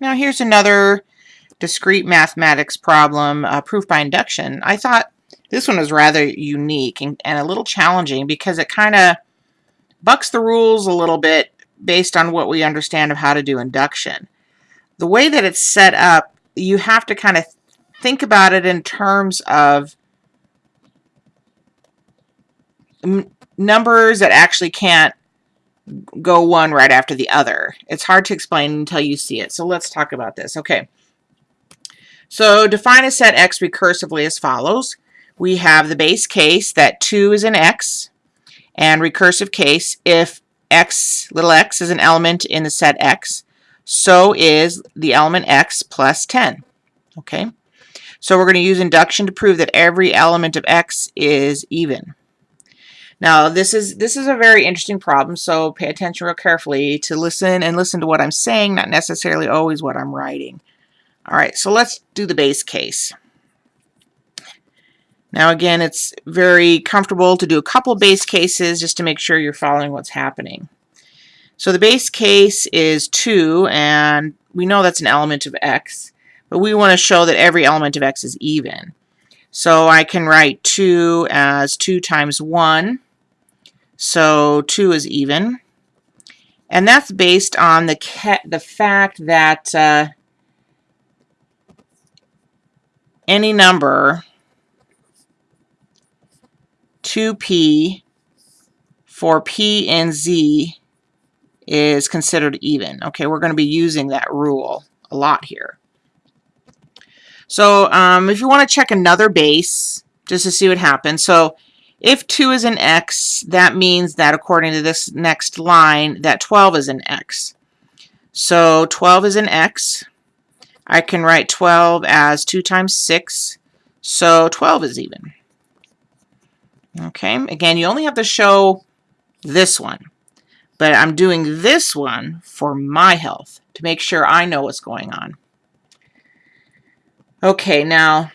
Now here's another discrete mathematics problem, uh, proof by induction. I thought this one was rather unique and, and a little challenging because it kind of bucks the rules a little bit based on what we understand of how to do induction. The way that it's set up, you have to kind of think about it in terms of numbers that actually can't go one right after the other. It's hard to explain until you see it. So let's talk about this. Okay. So define a set X recursively as follows. We have the base case that 2 is an X and recursive case if X, little x, is an element in the set X, so is the element X plus 10. Okay. So we're going to use induction to prove that every element of X is even. Now, this is this is a very interesting problem, so pay attention real carefully to listen and listen to what I'm saying, not necessarily always what I'm writing. All right, so let's do the base case. Now, again, it's very comfortable to do a couple base cases just to make sure you're following what's happening. So the base case is 2, and we know that's an element of x, but we want to show that every element of x is even. So I can write 2 as 2 times 1 so 2 is even. And that's based on the, the fact that uh, any number 2p for p and z is considered even. Okay, we're going to be using that rule a lot here. So um, if you want to check another base, just to see what happens. So if 2 is an x, that means that according to this next line, that 12 is an x. So 12 is an x. I can write 12 as 2 times 6, so 12 is even. Okay, again, you only have to show this one, but I'm doing this one for my health to make sure I know what's going on. Okay, now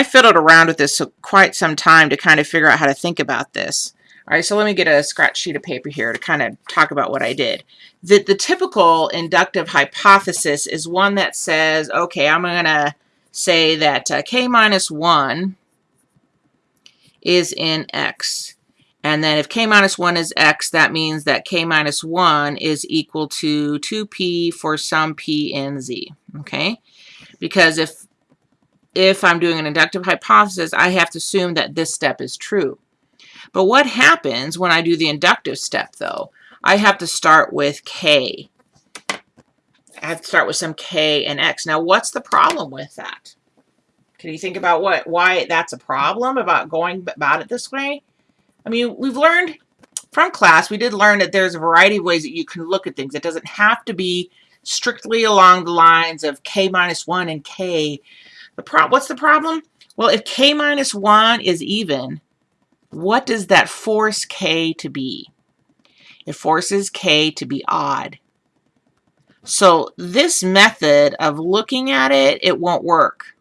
I fiddled around with this quite some time to kind of figure out how to think about this. All right, so let me get a scratch sheet of paper here to kind of talk about what I did. The, the typical inductive hypothesis is one that says, okay, I'm going to say that uh, k minus 1 is in x. And then if k minus 1 is x, that means that k minus 1 is equal to 2p for some p in z, okay? Because if if I'm doing an inductive hypothesis, I have to assume that this step is true. But what happens when I do the inductive step, though? I have to start with k. I have to start with some k and x. Now, what's the problem with that? Can you think about what why that's a problem about going about it this way? I mean, we've learned from class, we did learn that there's a variety of ways that you can look at things. It doesn't have to be strictly along the lines of k minus 1 and k the pro what's the problem? Well, if k minus 1 is even, what does that force k to be? It forces k to be odd. So this method of looking at it, it won't work.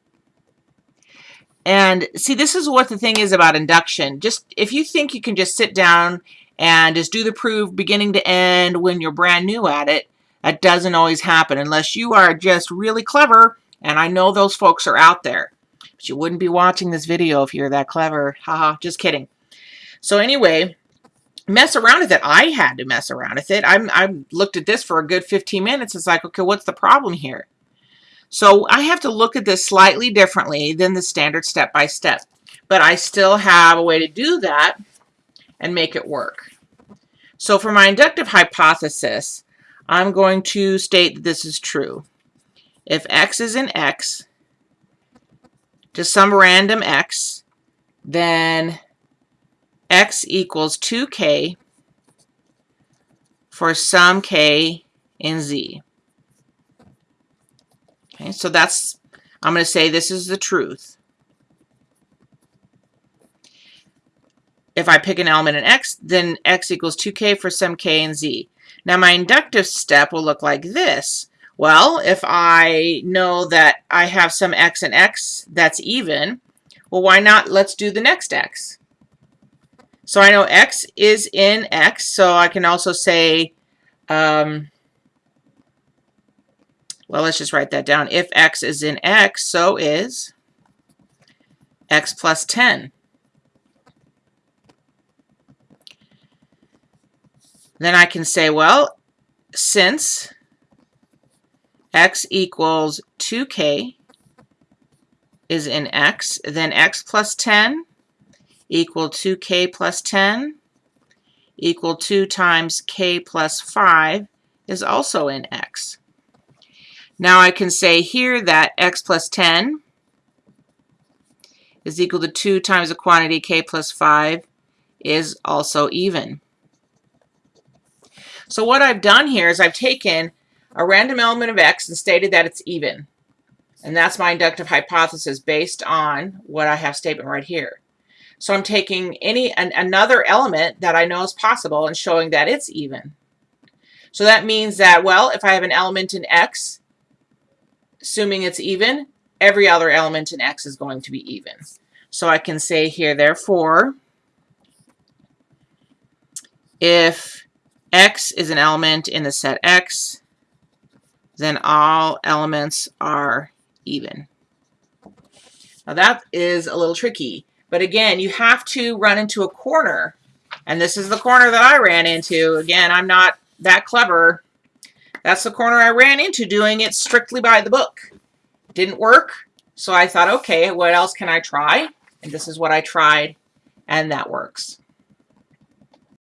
And see, this is what the thing is about induction. Just if you think you can just sit down and just do the proof beginning to end when you're brand new at it, that doesn't always happen unless you are just really clever and I know those folks are out there. But you wouldn't be watching this video if you're that clever. Haha, just kidding. So anyway, mess around with it. I had to mess around with it. I'm, I looked at this for a good 15 minutes. It's like, okay, what's the problem here? So I have to look at this slightly differently than the standard step-by-step. -step. But I still have a way to do that and make it work. So for my inductive hypothesis, I'm going to state that this is true if x is an x to some random x, then x equals 2k for some k in z. Okay, so that's, I'm going to say this is the truth. If I pick an element in x, then x equals 2k for some k in z. Now my inductive step will look like this. Well, if I know that I have some x and x that's even, well, why not let's do the next x. So I know x is in x, so I can also say um, Well, let's just write that down. If x is in x, so is x plus 10. Then I can say, well, since x equals 2k is in x, then x plus 10 equal 2k plus 10 equal 2 times k plus 5 is also in x. Now I can say here that x plus 10 is equal to 2 times the quantity k plus 5 is also even. So what I've done here is I've taken a random element of x and stated that it's even. And that's my inductive hypothesis based on what I have statement right here. So I'm taking any an, another element that I know is possible and showing that it's even. So that means that, well, if I have an element in x, assuming it's even, every other element in x is going to be even. So I can say here, therefore, if x is an element in the set x, then all elements are even. Now that is a little tricky, but again, you have to run into a corner, and this is the corner that I ran into. Again, I'm not that clever. That's the corner I ran into doing it strictly by the book. Didn't work, so I thought, okay, what else can I try? And this is what I tried, and that works.